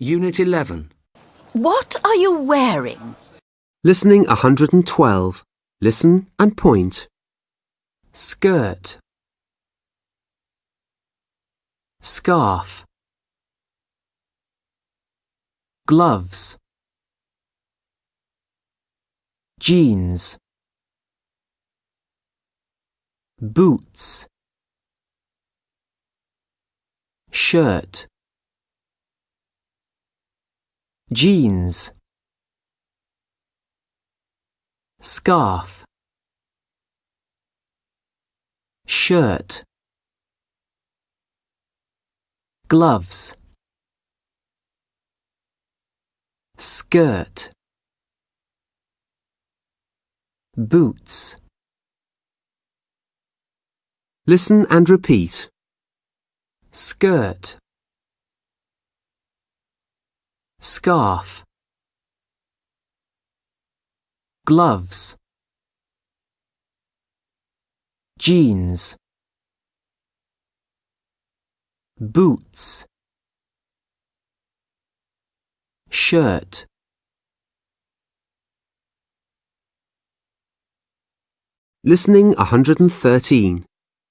Unit 11. What are you wearing? Listening 112. Listen and point. skirt scarf gloves jeans boots shirt jeans. Scarf. Shirt. Gloves. Skirt. Boots. Listen and repeat. skirt scarf. Gloves. Jeans. Boots. Shirt. Listening 113.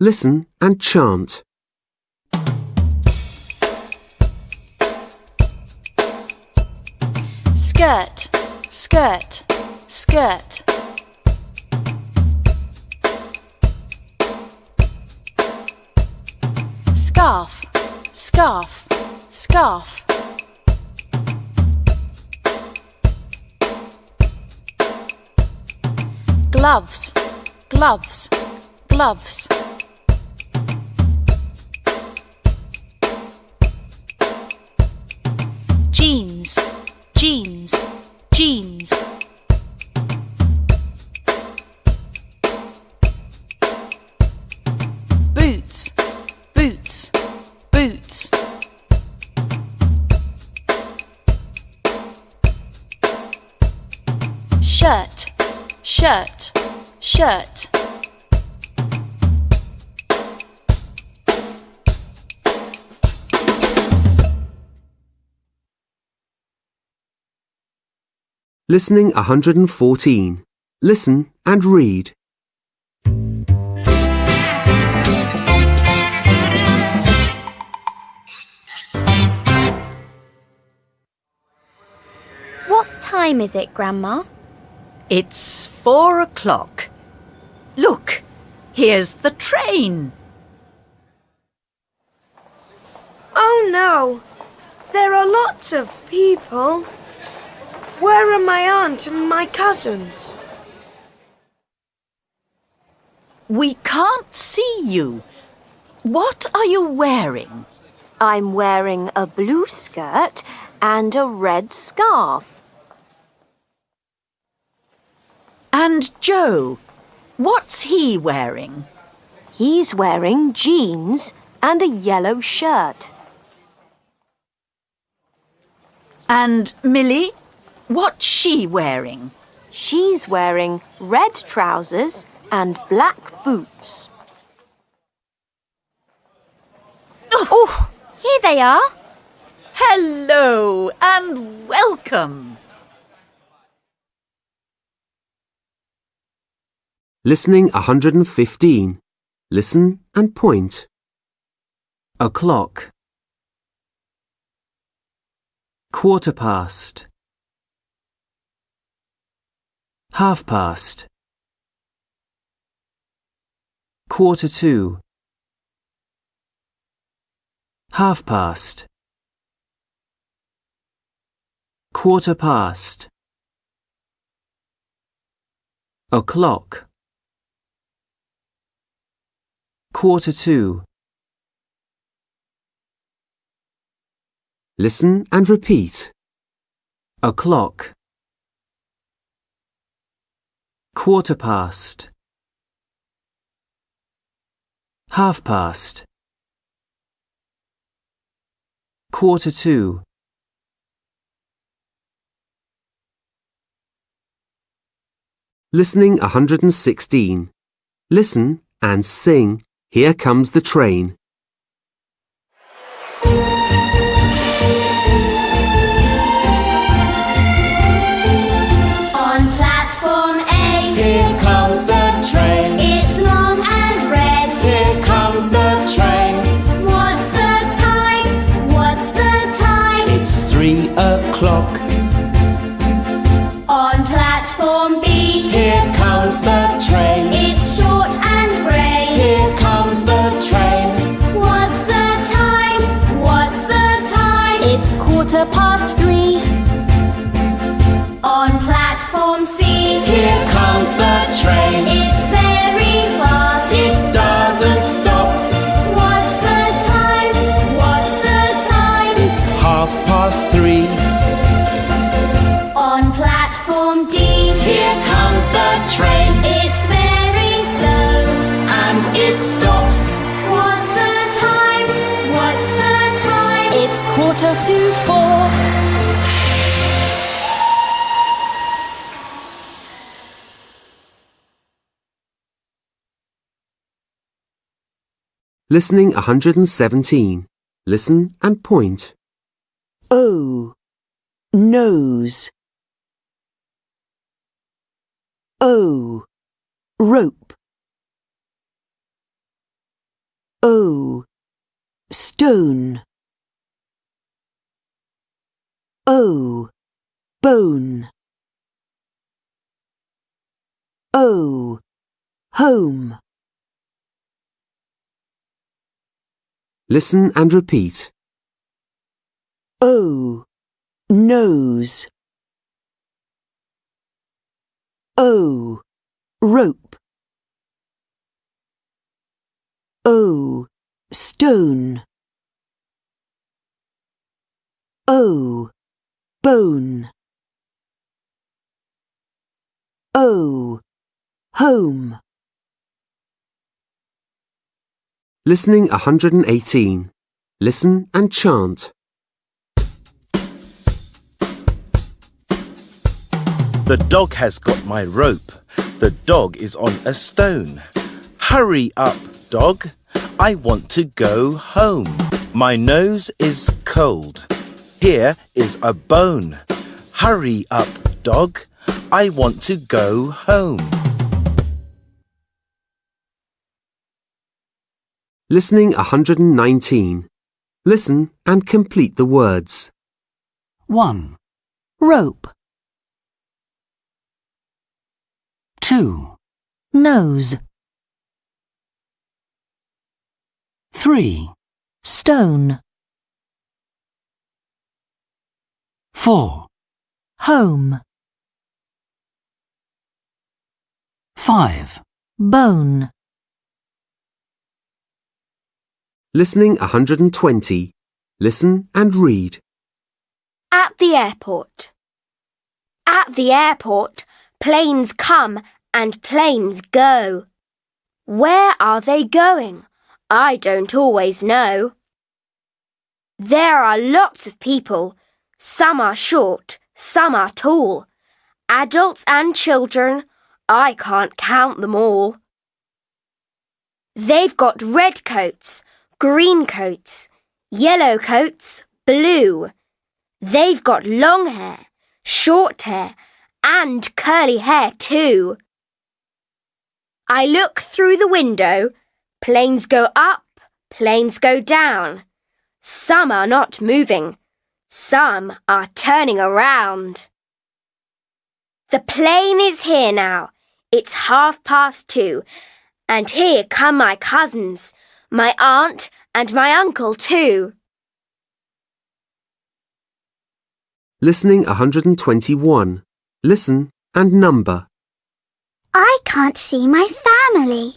Listen and chant. Skirt, skirt, skirt. Scarf, scarf, scarf. Gloves, gloves, gloves. Shirt, shirt, shirt. Listening 114. Listen and read. What time is it, Grandma? It's four o'clock. Look, here's the train. Oh no! There are lots of people. Where are my aunt and my cousins? We can't see you. What are you wearing? I'm wearing a blue skirt and a red scarf. And Joe, what's he wearing? He's wearing jeans and a yellow shirt. And Millie, what's she wearing? She's wearing red trousers and black boots. Oh, Here they are. hello and welcome. Listening 115. Listen and point. o'clock. Quarter past. Half past. Quarter to. Half past. Quarter past. O'clock quarter to Listen and repeat. o'clock quarter past half past quarter to Listening 116. Listen and sing. Here comes the train. On platform A, here comes the train. It's long and red. Here comes the train. What's the time? What's the time? It's three o'clock. Quarter past three. On platform C, Here comes the train. it's very fast. It doesn't stop. What's the time? What's the time? It's half past three. On platform D, Here comes the train. it's very slow. And it stops. Listening 117. Listen and point. O. Nose. O. Rope. O. Stone. O. Bone. O. Home. Listen and repeat. O. Nose. O. Rope. O. Stone. O. Bone. O. Home. Listening 118. Listen and chant. The dog has got my rope. The dog is on a stone. Hurry up, dog. I want to go home. My nose is cold. Here is a bone. Hurry up, dog. I want to go home. Listening 119. Listen and complete the words. 1, Rope. 2, Nose. 3, Stone. 4, Home. 5, Bone. Listening 120. Listen and read. At the airport. At the airport, planes come and planes go. Where are they going? I don't always know. There are lots of people. Some are short, some are tall. Adults and children, I can't count them all. They've got red coats, green coats, yellow coats, blue. They've got long hair, short hair, and curly hair too. I look through the window. Planes go up, planes go down. Some are not moving. Some are turning around. The plane is here now. It's half past two. And here come my cousins, my aunt and my uncle too. Listening 121. Listen and number. I can't see my family.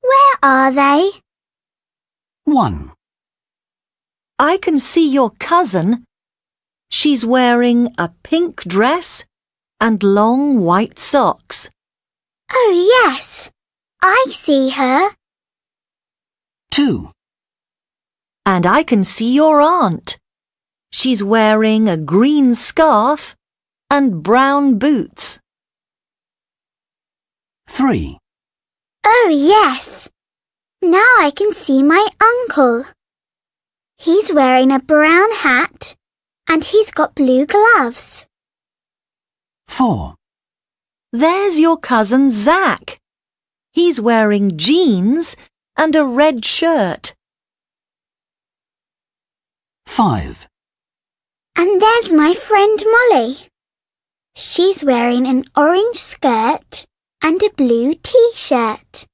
Where are they? 1, I can see your cousin. She's wearing a pink dress and long white socks. Oh, yes. I see her. 2, And I can see your aunt. She's wearing a green scarf and brown boots. 3, Oh, yes. Now I can see my uncle. He's wearing a brown hat and he's got blue gloves. 4, There's your cousin Zack. He's wearing jeans and a red shirt. 5, And there's my friend Molly. She's wearing an orange skirt and a blue t-shirt.